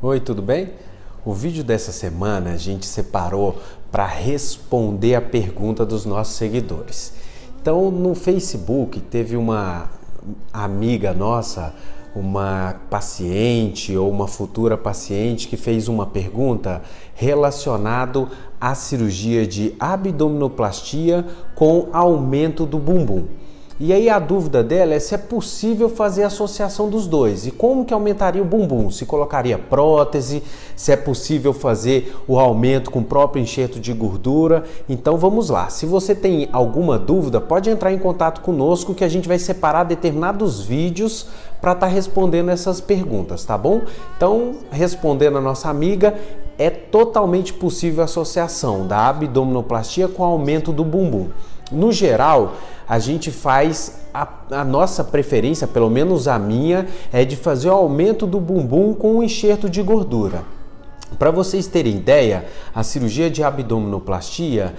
Oi, tudo bem? O vídeo dessa semana a gente separou para responder a pergunta dos nossos seguidores. Então, no Facebook teve uma amiga nossa, uma paciente ou uma futura paciente que fez uma pergunta relacionado à cirurgia de abdominoplastia com aumento do bumbum. E aí a dúvida dela é se é possível fazer a associação dos dois e como que aumentaria o bumbum, se colocaria prótese, se é possível fazer o aumento com o próprio enxerto de gordura. Então vamos lá, se você tem alguma dúvida, pode entrar em contato conosco que a gente vai separar determinados vídeos para estar tá respondendo essas perguntas, tá bom? Então, respondendo a nossa amiga, é totalmente possível a associação da abdominoplastia com o aumento do bumbum. No geral, a gente faz a, a, nossa preferência, pelo menos a minha, é de fazer o aumento do bumbum com um enxerto de gordura. Para vocês terem ideia, a cirurgia de abdominoplastia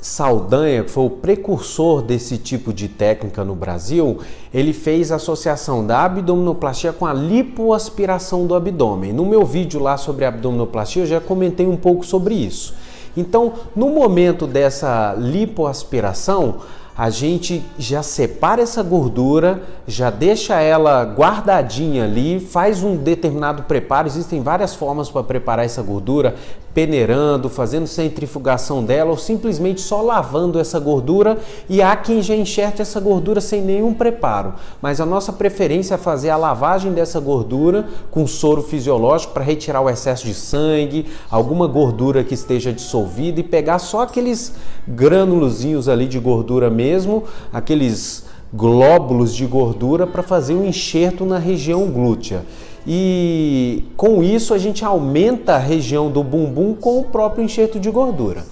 Saldanha, que foi o precursor desse tipo de técnica no Brasil, ele fez a associação da abdominoplastia com a lipoaspiração do abdômen. No meu vídeo lá sobre abdominoplastia eu já comentei um pouco sobre isso. Então, no momento dessa lipoaspiração, a gente já separa essa gordura, já deixa ela guardadinha ali, faz um determinado preparo. Existem várias formas para preparar essa gordura, peneirando, fazendo centrifugação dela ou simplesmente só lavando essa gordura e há quem já enxerta essa gordura sem nenhum preparo. Mas a nossa preferência é fazer a lavagem dessa gordura com soro fisiológico para retirar o excesso de sangue, alguma gordura que esteja dissolvida e pegar só aqueles grânulozinhos ali de gordura mesmo, aqueles glóbulos de gordura para fazer um enxerto na região glútea e com isso a gente aumenta a região do bumbum com o próprio enxerto de gordura.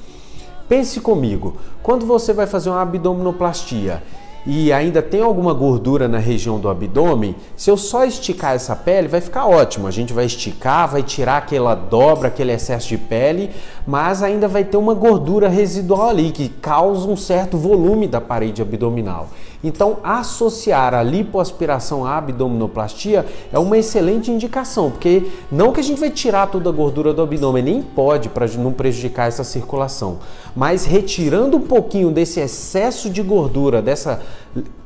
Pense comigo, quando você vai fazer uma abdominoplastia e ainda tem alguma gordura na região do abdômen, se eu só esticar essa pele, vai ficar ótimo. A gente vai esticar, vai tirar aquela dobra, aquele excesso de pele, mas ainda vai ter uma gordura residual ali que causa um certo volume da parede abdominal. Então, associar a lipoaspiração à abdominoplastia é uma excelente indicação, porque não que a gente vai tirar toda a gordura do abdômen, nem pode para não prejudicar essa circulação, mas retirando um pouquinho desse excesso de gordura, dessa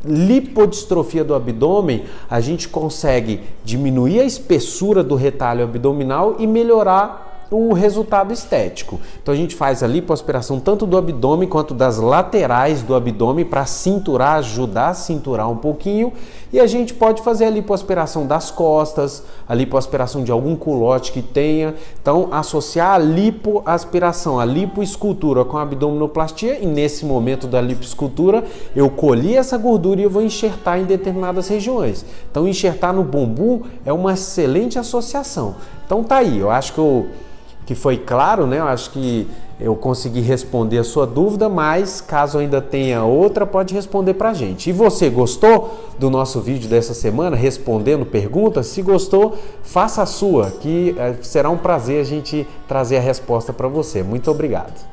lipodistrofia do abdômen, a gente consegue diminuir a espessura do retalho abdominal e melhorar o resultado estético. Então a gente faz a lipoaspiração tanto do abdômen quanto das laterais do abdômen para cinturar, ajudar a cinturar um pouquinho. E a gente pode fazer a lipoaspiração das costas, a lipoaspiração de algum culote que tenha. Então associar a lipoaspiração, a lipoescultura com a abdominoplastia e nesse momento da lipoescultura eu colhi essa gordura e eu vou enxertar em determinadas regiões. Então enxertar no bumbum é uma excelente associação. Então tá aí, eu acho que eu que foi claro, né? Eu acho que eu consegui responder a sua dúvida, mas caso ainda tenha outra, pode responder para a gente. E você gostou do nosso vídeo dessa semana, respondendo perguntas? Se gostou, faça a sua, que eh, será um prazer a gente trazer a resposta para você. Muito obrigado.